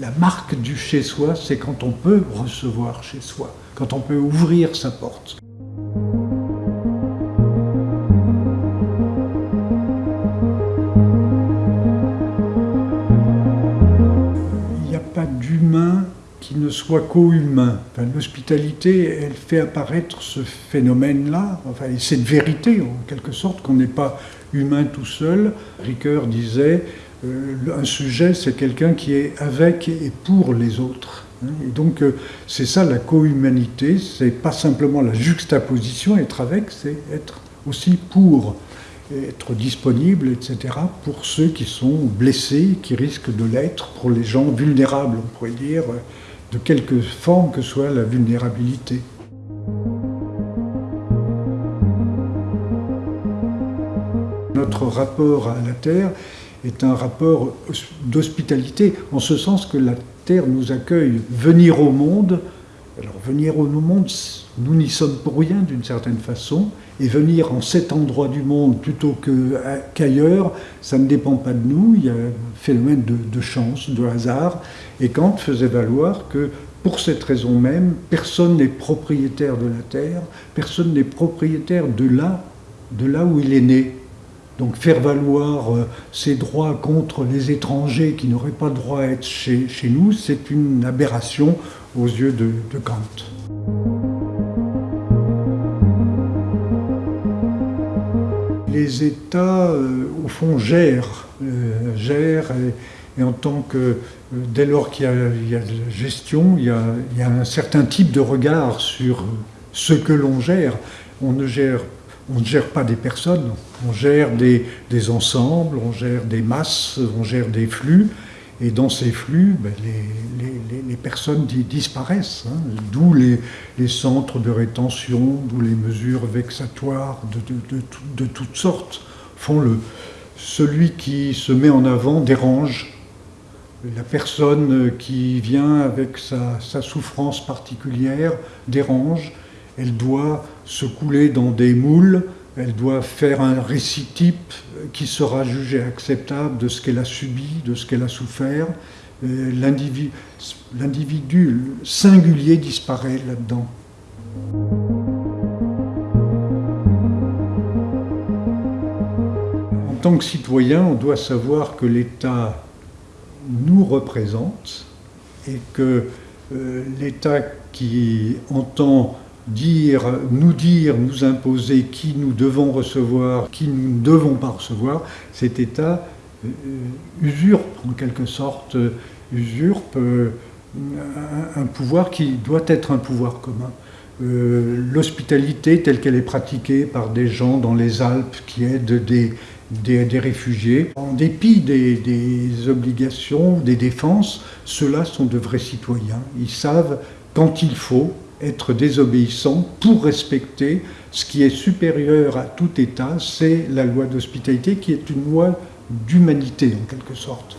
La marque du chez-soi, c'est quand on peut recevoir chez soi, quand on peut ouvrir sa porte. Il n'y a pas d'humain qui ne soit co-humain. L'hospitalité, elle fait apparaître ce phénomène-là, enfin, cette vérité en quelque sorte, qu'on n'est pas humain tout seul. Ricoeur disait un sujet, c'est quelqu'un qui est avec et pour les autres. Hein. Et donc, euh, c'est ça la co-humanité, c'est pas simplement la juxtaposition, être avec, c'est être aussi pour, être disponible, etc., pour ceux qui sont blessés, qui risquent de l'être, pour les gens vulnérables, on pourrait dire, de quelque forme que soit la vulnérabilité. Notre rapport à la Terre est un rapport d'hospitalité, en ce sens que la Terre nous accueille. Venir au monde, alors venir au monde, nous n'y sommes pour rien d'une certaine façon, et venir en cet endroit du monde plutôt qu'ailleurs, ça ne dépend pas de nous, il y a un phénomène de, de chance, de hasard, et Kant faisait valoir que pour cette raison même, personne n'est propriétaire de la Terre, personne n'est propriétaire de là, de là où il est né. Donc faire valoir euh, ses droits contre les étrangers qui n'auraient pas droit à être chez, nous, c'est une aberration aux yeux de, Kant. Les États, euh, au fond, gèrent, euh, gèrent et, en tant que, dès lors qu'il y, a de gestion, il y a, il y a un certain type de regard sur ce que l'on gère. On ne gère on ne gère pas des personnes, on gère des, ensembles, on gère des masses, on gère des flux, et dans ces flux, ben, les, personnes disparaissent, hein. d'où les, centres de rétention, d'où les mesures vexatoires de, toutes sortes. Font le... Celui qui se met en avant dérange, la personne qui vient avec sa souffrance particulière dérange, elle doit se couler dans des moules, elle doit faire un récit type qui sera jugé acceptable de ce qu'elle a subi, de ce qu'elle a souffert. Euh, l'individu singulier disparaît là-dedans. En tant que citoyen, on doit savoir que l'État nous représente et que euh, l'État qui entend dire, nous dire, nous imposer qui nous devons recevoir, qui nous ne devons pas recevoir, cet État euh, usurpe en quelque sorte, usurpe euh, un, pouvoir qui doit être un pouvoir commun. Euh, l'hospitalité telle qu'elle est pratiquée par des gens dans les Alpes qui aident des, des, réfugiés, en dépit des, des obligations, des défenses, ceux-là sont de vrais citoyens. Ils savent quand il faut être désobéissant pour respecter ce qui est supérieur à tout État, c'est la loi d'hospitalité qui est une loi d'humanité en quelque sorte.